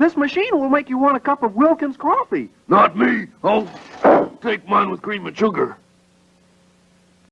This machine will make you want a cup of Wilkins coffee. Not me. I'll take mine with cream and sugar.